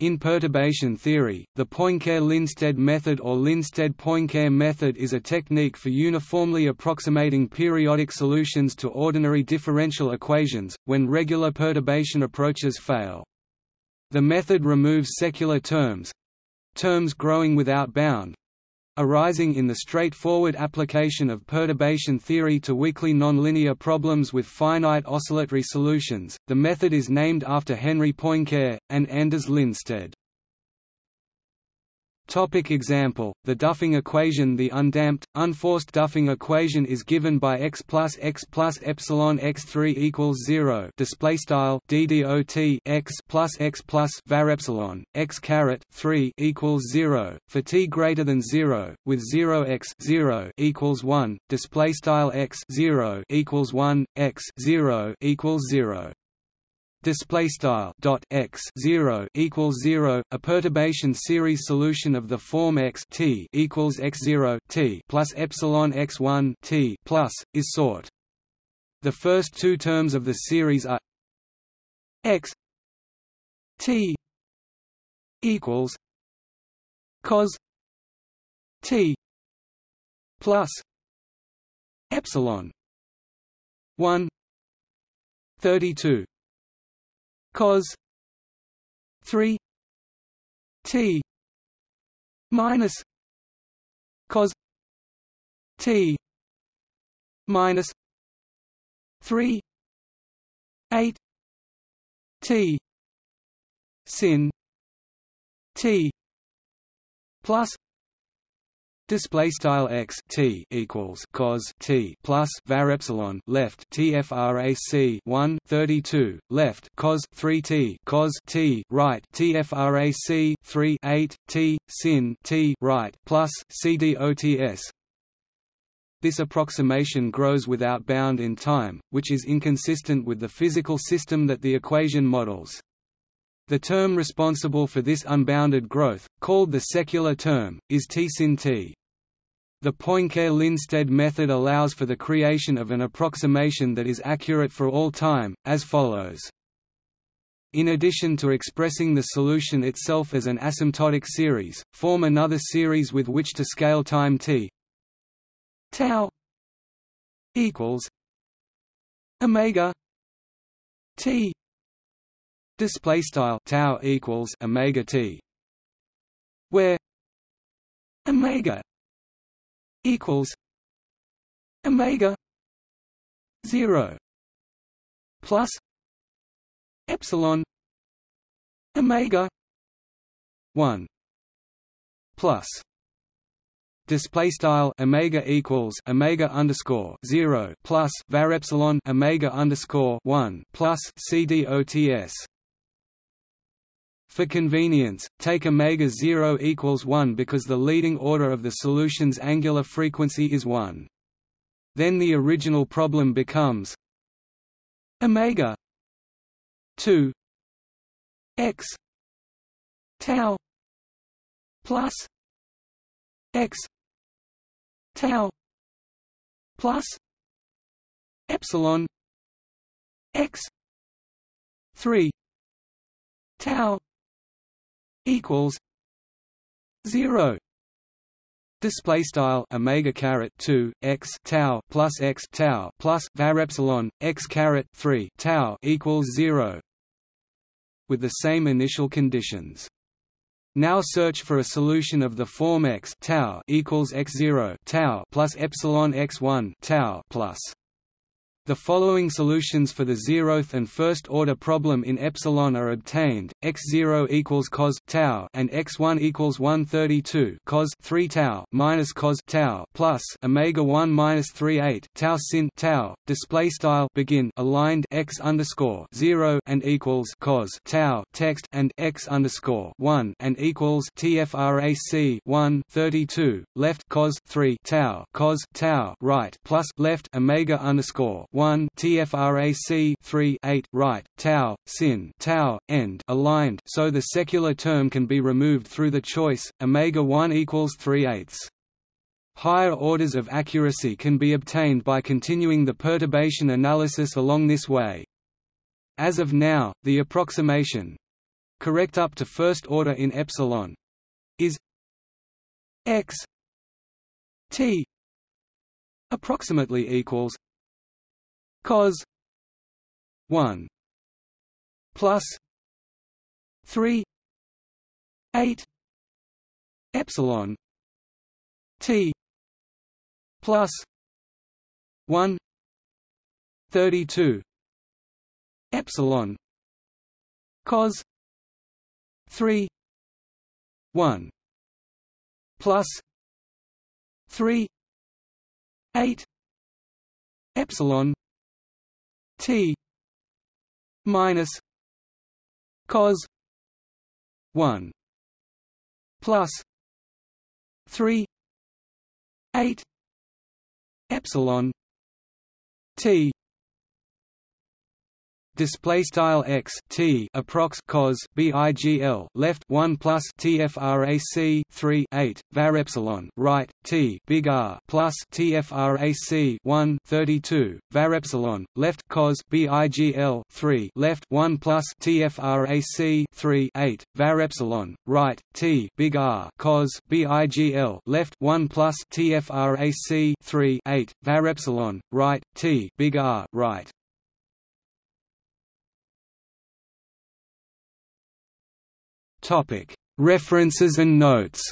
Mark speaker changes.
Speaker 1: In perturbation theory, the Poincare-Lindstedt method or Lindstedt-Poincare method is a technique for uniformly approximating periodic solutions to ordinary differential equations, when regular perturbation approaches fail. The method removes secular terms—terms growing without bound, arising in the straightforward application of perturbation theory to weakly nonlinear problems with finite oscillatory solutions. The method is named after Henry Poincare and Anders Lindstedt. Topic example: The Duffing equation. The undamped, unforced Duffing equation is given by x plus x plus epsilon x three equals zero. Display style ddot x plus x plus var epsilon x caret three equals zero for t greater than zero, with zero x zero equals one. Display style x zero equals one, x zero equals zero display style dot x 0 equals 0 a perturbation series solution of the form x t equals x 0 t plus epsilon x 1 t plus is sought. The first two terms of the series are x t equals cos t plus epsilon 1 32 cos 3 t minus cos t minus 3 8 t sin t plus Display style x t equals cos t plus var epsilon left tfrac 1 32 left cos 3 t cos t right tfrac 3 8 t sin t right plus cdots. This approximation grows without bound in time, which is inconsistent with the physical system that the equation models. The term responsible for this unbounded growth, called the secular term, is T sin t. The Poincare-Lindstedt method allows for the creation of an approximation that is accurate for all time, as follows. In addition to expressing the solution itself as an asymptotic series, form another series with which to scale time t tau equals omega t display style tau equals omega t where omega equals omega 0 plus epsilon omega 1 plus. Display style omega equals omega underscore 0 plus var epsilon omega underscore 1 plus cdots for convenience, take omega 0 equals 1 because the leading order of the solution's angular frequency is 1. Then the original problem becomes omega 2 x tau plus x tau plus epsilon x 3 tau equals zero. Display style omega caret 2 x tau plus x tau plus var epsilon x caret 3 tau equals 0 with the same initial conditions. Now search for a solution of the form x tau equals x0 tau plus epsilon x1 tau plus the following solutions for the zeroth and first order problem in epsilon are obtained: x0 equals cos tau and x1 equals 132 cos 3 tau minus cos tau plus omega 1 minus 38 tau sin tau. Display style begin aligned x underscore 0 and equals cos tau text and x underscore 1 and equals tfrac 1 32 left cos 3 tau cos tau right plus left omega underscore 1 TFRAC 3 8 right tau sin tau end aligned so the secular term can be removed through the choice omega 1 equals 3 eighths. Higher orders of accuracy can be obtained by continuing the perturbation analysis along this way. As of now, the approximation correct up to first order in epsilon is x t approximately equals cos 1 plus 3 8 epsilon t plus 1 32 epsilon cos 3 1 plus 3 8 epsilon t minus cos 1 plus 3 8 epsilon t display style x t approx cos bigl left 1 plus tfrac 3 8 var epsilon right t big r plus tfrac 1 32 var epsilon left cos bigl 3 left 1 plus tfrac 3 8 var epsilon right t big r cos bigl left 1 plus tfrac 3 8 var epsilon right t big r right References and notes